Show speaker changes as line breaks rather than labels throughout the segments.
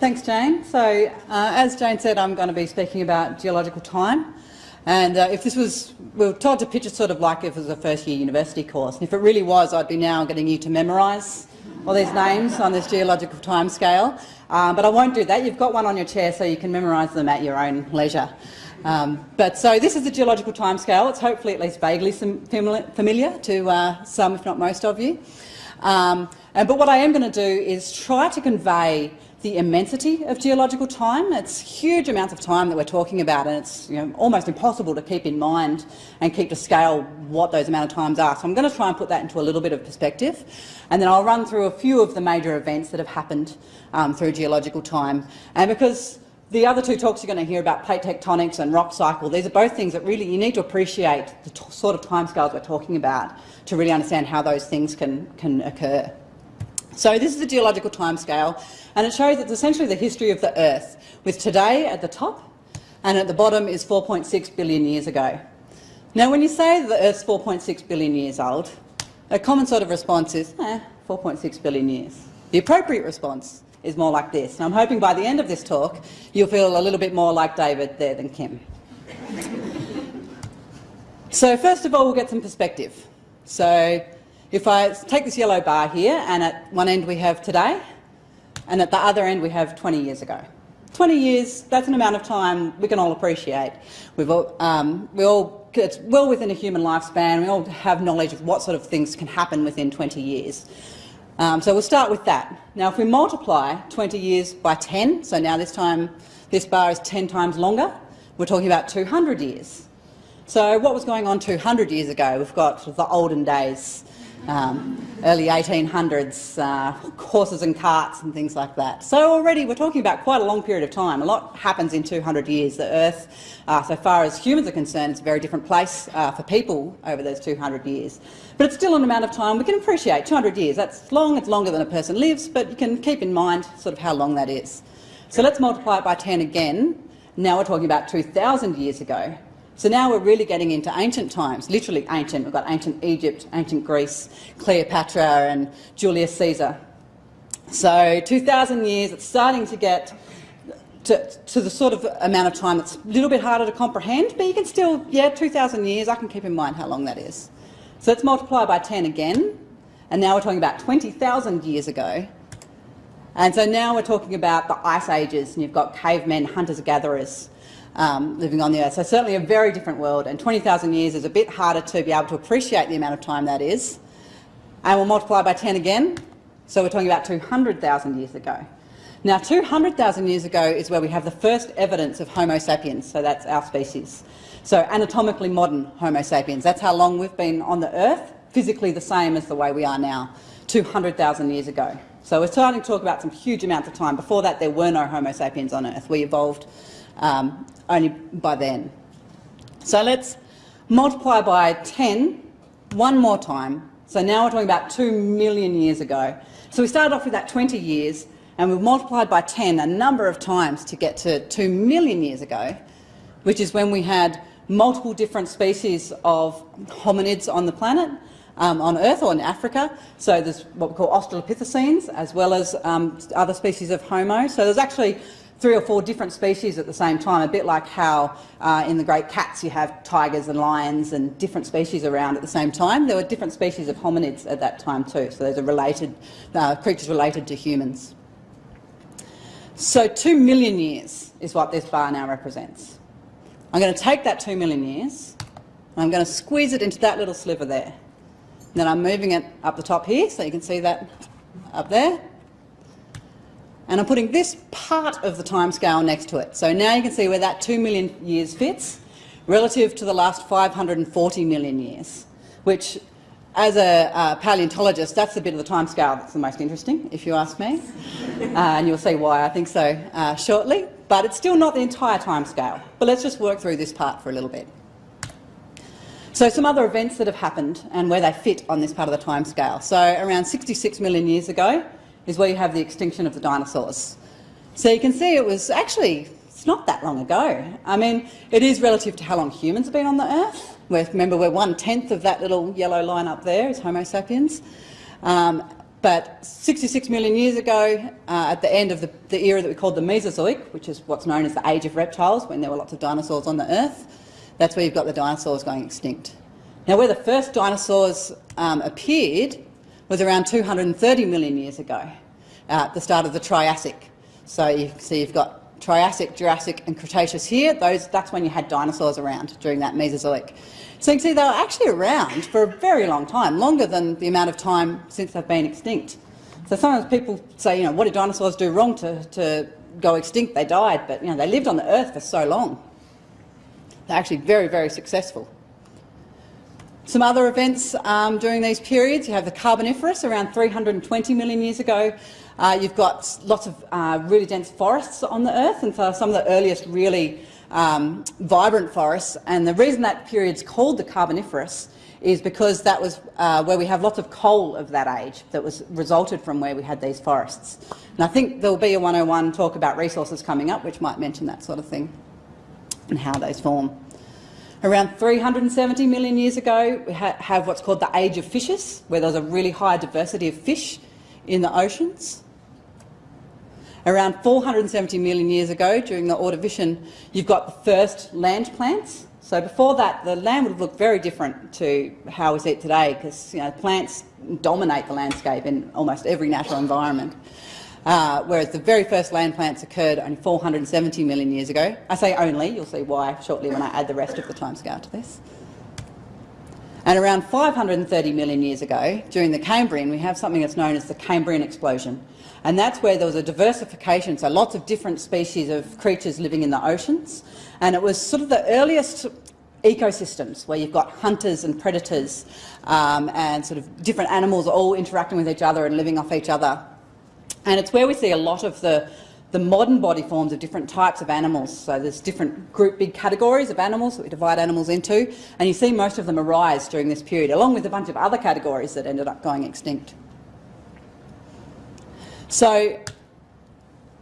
Thanks, Jane. So, uh, as Jane said, I'm going to be speaking about geological time. And uh, if this was, we were told to pitch it sort of like if it was a first-year university course. And if it really was, I'd be now getting you to memorise all these names on this geological time scale. Um, but I won't do that. You've got one on your chair so you can memorise them at your own leisure. Um, but so this is the geological timescale. It's hopefully at least vaguely familiar to uh, some, if not most of you. Um, and, but what I am going to do is try to convey the immensity of geological time. It's huge amounts of time that we're talking about, and it's you know, almost impossible to keep in mind and keep to scale what those amount of times are. So I'm going to try and put that into a little bit of perspective, and then I'll run through a few of the major events that have happened um, through geological time. And because the other two talks you're going to hear about plate tectonics and rock cycle, these are both things that really you need to appreciate the sort of timescales we're talking about to really understand how those things can, can occur. So this is the geological timescale, and it shows it's essentially the history of the Earth, with today at the top, and at the bottom is 4.6 billion years ago. Now, when you say the Earth's 4.6 billion years old, a common sort of response is, eh, 4.6 billion years. The appropriate response is more like this. And I'm hoping by the end of this talk you'll feel a little bit more like David there than Kim. so first of all, we'll get some perspective. So if I take this yellow bar here, and at one end we have today, and at the other end we have 20 years ago. 20 years, that's an amount of time we can all appreciate. We've all, um, we all, it's well within a human lifespan. We all have knowledge of what sort of things can happen within 20 years. Um, so we'll start with that. Now, if we multiply 20 years by 10, so now this time this bar is 10 times longer, we're talking about 200 years. So what was going on 200 years ago? We've got sort of the olden days, um, early 1800s, uh, horses and carts and things like that. So already we're talking about quite a long period of time. A lot happens in 200 years. The Earth, uh, so far as humans are concerned, is a very different place uh, for people over those 200 years. But it's still an amount of time we can appreciate. 200 years, that's long, it's longer than a person lives, but you can keep in mind sort of how long that is. So let's multiply it by 10 again. Now we're talking about 2,000 years ago. So now we're really getting into ancient times, literally ancient. We've got ancient Egypt, ancient Greece, Cleopatra and Julius Caesar. So 2,000 years, it's starting to get to, to, the sort of amount of time that's a little bit harder to comprehend, but you can still, yeah, 2,000 years, I can keep in mind how long that is. So let's multiply by 10 again, and now we're talking about 20,000 years ago. And so now we're talking about the ice ages, and you've got cavemen, hunters-gatherers, um, living on the Earth. So certainly a very different world, and 20,000 years is a bit harder to be able to appreciate the amount of time that is. And we'll multiply by 10 again, so we're talking about 200,000 years ago. Now 200,000 years ago is where we have the first evidence of Homo sapiens, so that's our species. So anatomically modern Homo sapiens, that's how long we've been on the Earth, physically the same as the way we are now, 200,000 years ago. So we're starting to talk about some huge amounts of time. Before that there were no Homo sapiens on Earth. We evolved um, only by then. So let's multiply by 10 one more time. So now we're talking about 2 million years ago. So we started off with that 20 years and we've multiplied by 10 a number of times to get to 2 million years ago, which is when we had multiple different species of hominids on the planet, um, on Earth or in Africa. So there's what we call Australopithecines as well as um, other species of Homo. So there's actually three or four different species at the same time, a bit like how uh, in the great cats you have tigers and lions and different species around at the same time. There were different species of hominids at that time too, so those are related, uh, creatures related to humans. So two million years is what this bar now represents. I'm going to take that two million years and I'm going to squeeze it into that little sliver there. And then I'm moving it up the top here so you can see that up there and I'm putting this part of the timescale next to it. So now you can see where that 2 million years fits relative to the last 540 million years, which as a uh, paleontologist, that's the bit of the timescale that's the most interesting, if you ask me. uh, and you'll see why I think so uh, shortly. But it's still not the entire timescale. But let's just work through this part for a little bit. So some other events that have happened and where they fit on this part of the timescale. So around 66 million years ago, is where you have the extinction of the dinosaurs. So you can see it was actually, it's not that long ago. I mean, it is relative to how long humans have been on the Earth. We're, remember, we're one-tenth of that little yellow line up there is Homo sapiens. Um, but 66 million years ago, uh, at the end of the, the, era that we called the Mesozoic, which is what's known as the age of reptiles, when there were lots of dinosaurs on the Earth, that's where you've got the dinosaurs going extinct. Now, where the first dinosaurs um, appeared was around 230 million years ago, uh, at the start of the Triassic. So you can see you've got Triassic, Jurassic and Cretaceous here. Those, that's when you had dinosaurs around during that Mesozoic. So you can see they were actually around for a very long time, longer than the amount of time since they've been extinct. So sometimes people say, you know, what did dinosaurs do wrong to, to go extinct? They died, but you know, they lived on the Earth for so long. They're actually very, very successful. Some other events um, during these periods, you have the Carboniferous around 320 million years ago. Uh, you've got lots of uh, really dense forests on the Earth, and so some of the earliest really um, vibrant forests. And the reason that period's called the Carboniferous is because that was uh, where we have lots of coal of that age that was resulted from where we had these forests. And I think there will be a 101 talk about resources coming up which might mention that sort of thing and how those form. Around 370 million years ago we ha have what's called the age of fishes where there was a really high diversity of fish in the oceans. Around 470 million years ago, during the Ordovician, you've got the first land plants. So before that, the land would have looked very different to how we see it today, because you know, plants dominate the landscape in almost every natural environment. Uh, whereas the very first land plants occurred only 470 million years ago. I say only, you'll see why shortly when I add the rest of the timescale to this. And around 530 million years ago, during the Cambrian, we have something that's known as the Cambrian explosion. And that's where there was a diversification, so lots of different species of creatures living in the oceans. And it was sort of the earliest ecosystems where you've got hunters and predators um, and sort of different animals all interacting with each other and living off each other. And it's where we see a lot of the, the modern body forms of different types of animals. So there's different group, big categories of animals that we divide animals into, and you see most of them arise during this period, along with a bunch of other categories that ended up going extinct. So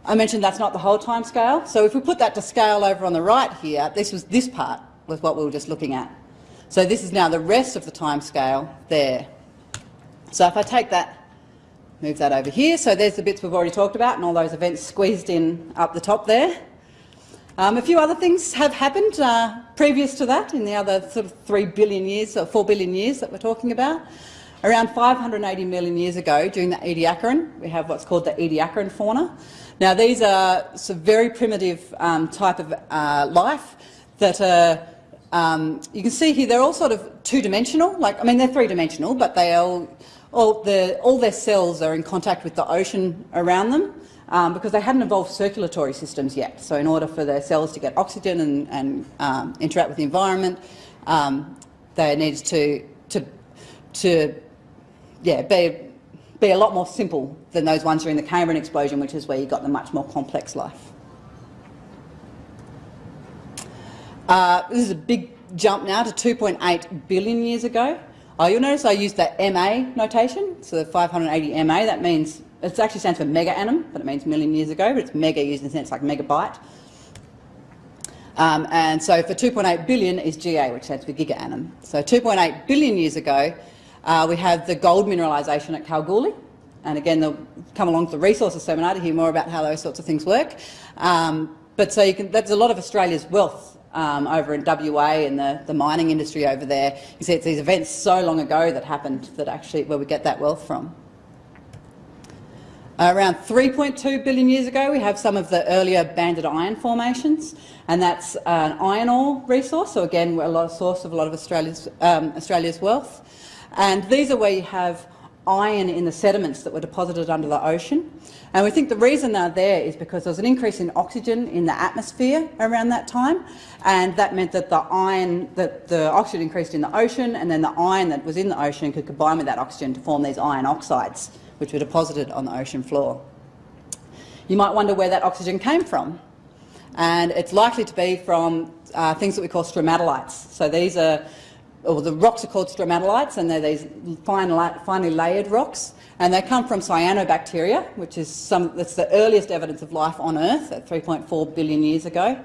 I mentioned that's not the whole time scale. So if we put that to scale over on the right here, this was this part was what we were just looking at. So this is now the rest of the time scale there. So if I take that, move that over here, so there's the bits we've already talked about and all those events squeezed in up the top there. Um, a few other things have happened uh, previous to that in the other sort of 3 billion years or 4 billion years that we're talking about. Around 580 million years ago, during the Ediacaran, we have what's called the Ediacaran fauna. Now, these are some very primitive um, type of uh, life that are, um, you can see here, they're all sort of two-dimensional. Like, I mean, they're three-dimensional, but they all, all, the, all their cells are in contact with the ocean around them. Um, because they hadn't evolved circulatory systems yet. So in order for their cells to get oxygen and, and um, interact with the environment, um, they needed to, to, to yeah, be, be a lot more simple than those ones during the Cambrian explosion, which is where you got the much more complex life. Uh, this is a big jump now to 2.8 billion years ago. Oh, you'll notice I used that MA notation, so the 580 MA, that means, it actually stands for mega annum, but it means million years ago, but it's mega used in the sense like megabyte. Um, and so for 2.8 billion is GA, which stands for giga annum. So 2.8 billion years ago, uh, we have the gold mineralisation at Kalgoorlie. And again, they'll come along to the resources seminar to hear more about how those sorts of things work. Um, but so you can, that's a lot of Australia's wealth um, over in WA and the, the mining industry over there. You see it's these events so long ago that happened that actually where we get that wealth from. Around 3.2 billion years ago, we have some of the earlier banded iron formations, and that's an iron ore resource. So again, a lot of source of a lot of Australia's, um, Australia's wealth. And these are where you have iron in the sediments that were deposited under the ocean. And we think the reason they're there is because there was an increase in oxygen in the atmosphere around that time, and that meant that the iron, that the oxygen increased in the ocean, and then the iron that was in the ocean could combine with that oxygen to form these iron oxides, which were deposited on the ocean floor. You might wonder where that oxygen came from, and it's likely to be from uh, things that we call stromatolites. So these are or the rocks are called stromatolites, and they're these fine, finely layered rocks, and they come from cyanobacteria, which is some, that's the earliest evidence of life on Earth at 3.4 billion years ago.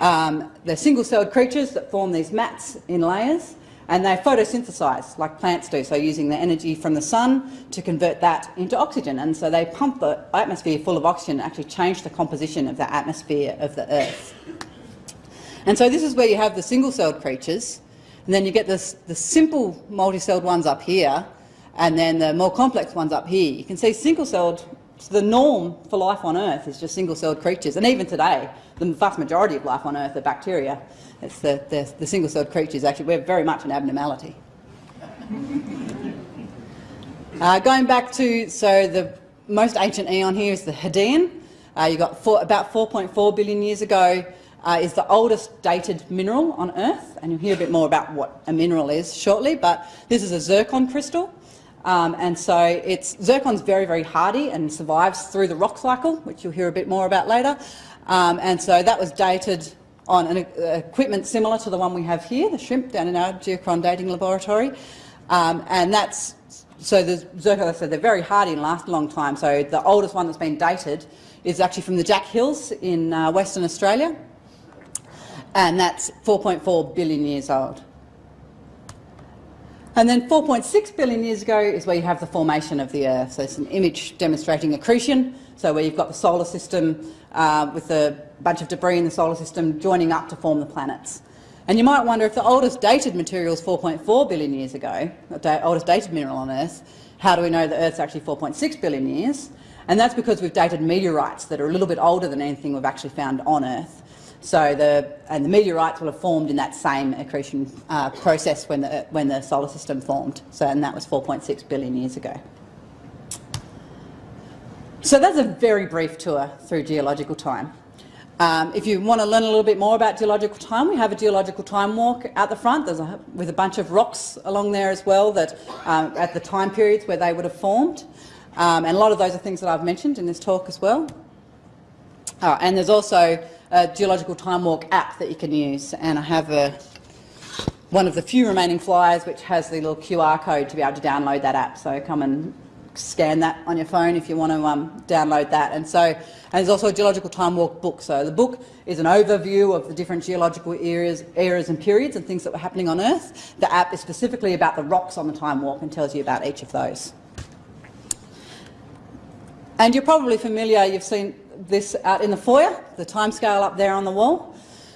Um, they're single-celled creatures that form these mats in layers, and they photosynthesize like plants do, so using the energy from the sun to convert that into oxygen. And so they pump the atmosphere full of oxygen and actually change the composition of the atmosphere of the Earth. And so this is where you have the single-celled creatures, and then you get this, the simple multi-celled ones up here, and then the more complex ones up here. You can see single-celled, the norm for life on Earth is just single-celled creatures, and even today, the vast majority of life on Earth are bacteria. It's the, the, the single-celled creatures, actually, we're very much an abnormality. uh, going back to, so the most ancient eon here is the Hadean. Uh, you got four, about 4.4 billion years ago, uh, is the oldest dated mineral on Earth, and you'll hear a bit more about what a mineral is shortly, but this is a zircon crystal. Um, and so it's, zircon's very, very hardy and survives through the rock cycle, which you'll hear a bit more about later. Um, and so that was dated on an uh, equipment similar to the one we have here, the shrimp down in our geochron dating laboratory. Um, and that's, so the zircon, I said, they're very hardy and last a long time. So the oldest one that's been dated is actually from the Jack Hills in uh, Western Australia and that's 4.4 billion years old. And then 4.6 billion years ago is where you have the formation of the Earth. So it's an image demonstrating accretion, so where you've got the solar system uh, with a bunch of debris in the solar system joining up to form the planets. And you might wonder if the oldest dated material is 4.4 billion years ago, the oldest dated mineral on Earth, how do we know the Earth's actually 4.6 billion years? And that's because we've dated meteorites that are a little bit older than anything we've actually found on Earth. So the, and the meteorites will have formed in that same accretion uh, process when the, when the solar system formed. So, and that was 4.6 billion years ago. So that's a very brief tour through geological time. Um, if you want to learn a little bit more about geological time, we have a geological time walk at the front There's a, with a bunch of rocks along there as well that um, at the time periods where they would have formed. Um, and a lot of those are things that I've mentioned in this talk as well. Oh, and there's also a geological time walk app that you can use, and I have a, one of the few remaining flyers which has the little QR code to be able to download that app. So come and scan that on your phone if you want to um, download that. And so, and there's also a geological time walk book. So the book is an overview of the different geological eras, eras and periods and things that were happening on Earth. The app is specifically about the rocks on the time walk and tells you about each of those. And you're probably familiar, you've seen this out in the foyer, the timescale up there on the wall.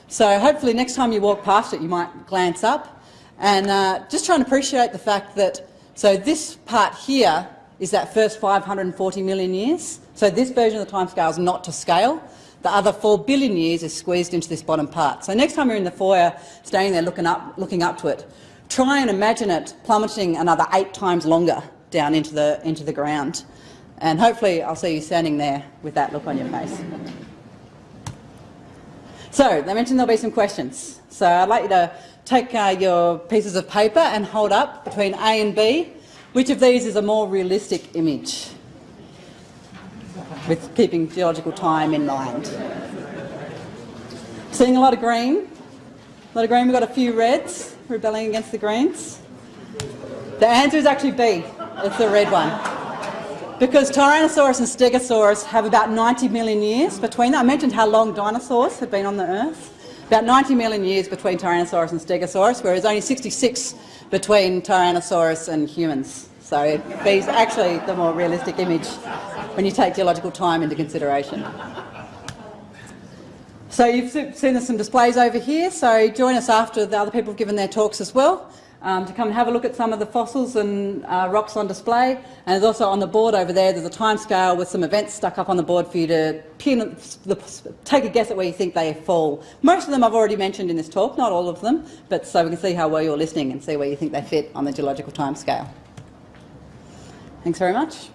So hopefully next time you walk past it you might glance up and uh, just try and appreciate the fact that, so this part here is that first 540 million years. So this version of the timescale is not to scale. The other 4 billion years is squeezed into this bottom part. So next time you're in the foyer, standing there looking up, looking up to it, try and imagine it plummeting another eight times longer down into the, into the ground. And hopefully I'll see you standing there with that look on your face. So, they mentioned there'll be some questions. So I'd like you to take uh, your pieces of paper and hold up between A and B. Which of these is a more realistic image? With keeping geological time in mind. Seeing a lot of green. A lot of green. We've got a few reds rebelling against the greens. The answer is actually B. It's the red one. Because Tyrannosaurus and Stegosaurus have about 90 million years between them. I mentioned how long dinosaurs have been on the Earth. About 90 million years between Tyrannosaurus and Stegosaurus, whereas only 66 between Tyrannosaurus and humans. So B's actually the more realistic image when you take geological time into consideration. So you've seen some displays over here, so join us after the other people have given their talks as well um, to come and have a look at some of the fossils and uh, rocks on display. And there's also on the board over there, there's a time scale with some events stuck up on the board for you to pin, the, take a guess at where you think they fall. Most of them I've already mentioned in this talk, not all of them, but so we can see how well you're listening and see where you think they fit on the geological time scale. Thanks very much.